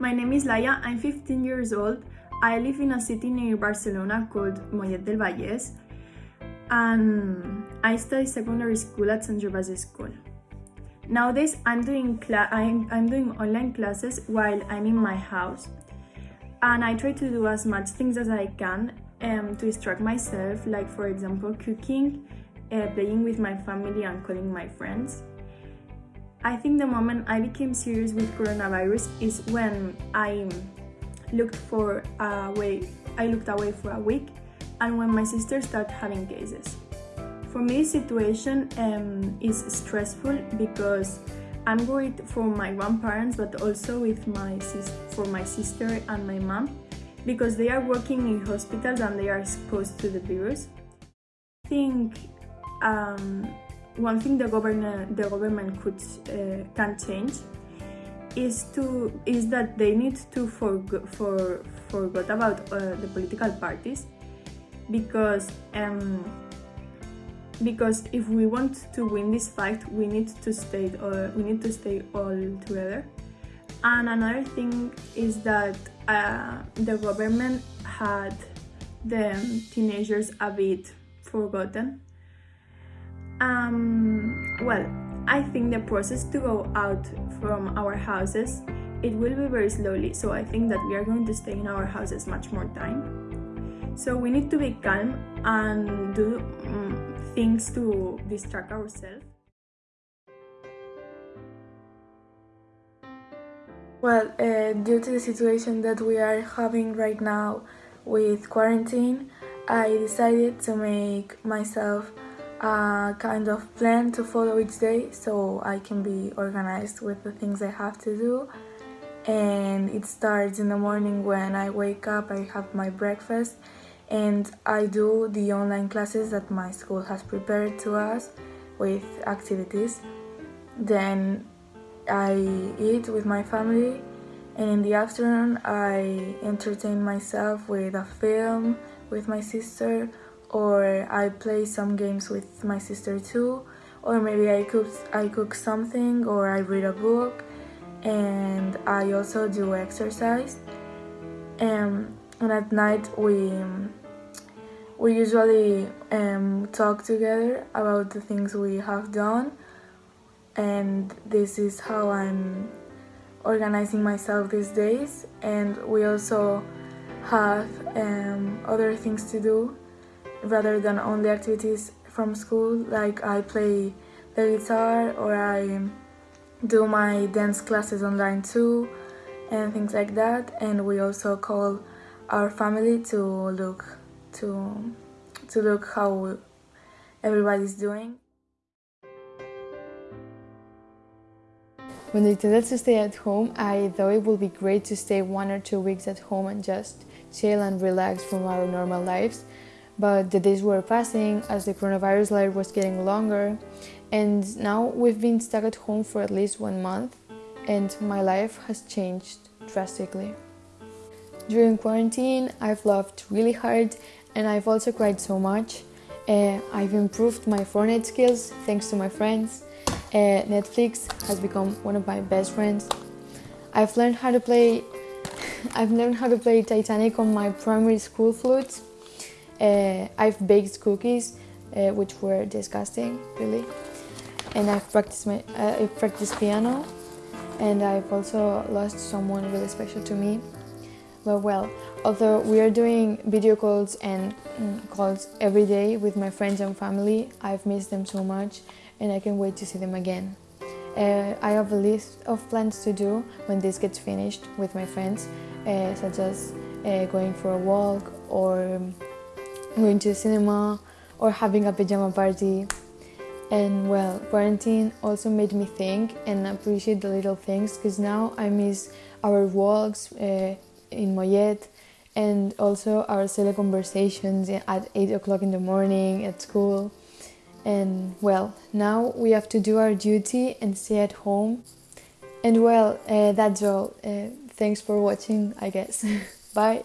My name is Laia, I'm 15 years old. I live in a city near Barcelona called Mollet del Vallès and I study secondary school at St. Gervais School. Nowadays, I'm doing, I'm, I'm doing online classes while I'm in my house and I try to do as much things as I can um, to distract myself, like for example cooking, uh, playing with my family and calling my friends. I think the moment I became serious with coronavirus is when I looked for a way, I looked away for a week and when my sister started having cases. For me, the situation um, is stressful because I'm worried for my grandparents, but also with my for my sister and my mom, because they are working in hospitals and they are exposed to the virus. I think um, one thing the government the government could uh, can change is to is that they need to for for forget about uh, the political parties because um, because if we want to win this fight we need to stay uh, we need to stay all together. And another thing is that uh, the government had the teenagers a bit forgotten um, well I think the process to go out from our houses it will be very slowly so I think that we are going to stay in our houses much more time so we need to be calm and do um, things to distract ourselves. Well, uh, due to the situation that we are having right now with quarantine, I decided to make myself a kind of plan to follow each day so I can be organized with the things I have to do. And it starts in the morning when I wake up, I have my breakfast and I do the online classes that my school has prepared to us with activities. Then I eat with my family and in the afternoon I entertain myself with a film with my sister or I play some games with my sister too or maybe I cook, I cook something or I read a book and I also do exercise. Um, and at night we we usually um, talk together about the things we have done and this is how I'm organizing myself these days and we also have um, other things to do rather than only activities from school like I play the guitar or I do my dance classes online too and things like that and we also call our family to look to to look how everybody's doing. When they us to stay at home, I thought it would be great to stay one or two weeks at home and just chill and relax from our normal lives. But the days were passing as the coronavirus life was getting longer, and now we've been stuck at home for at least one month, and my life has changed drastically. During quarantine, I've laughed really hard and I've also cried so much. Uh, I've improved my Fortnite skills thanks to my friends. Uh, Netflix has become one of my best friends. I've learned how to play. I've learned how to play Titanic on my primary school flute. Uh, I've baked cookies, uh, which were disgusting, really. And I've practiced my. Uh, I've practiced piano, and I've also lost someone really special to me. But well, although we are doing video calls and mm, calls every day with my friends and family, I've missed them so much and I can't wait to see them again. Uh, I have a list of plans to do when this gets finished with my friends, uh, such as uh, going for a walk or going to the cinema or having a pajama party. And well, quarantine also made me think and appreciate the little things because now I miss our walks, uh, in Mollet and also our silly conversations at 8 o'clock in the morning at school. And well, now we have to do our duty and stay at home. And well, uh, that's all. Uh, thanks for watching, I guess. Bye.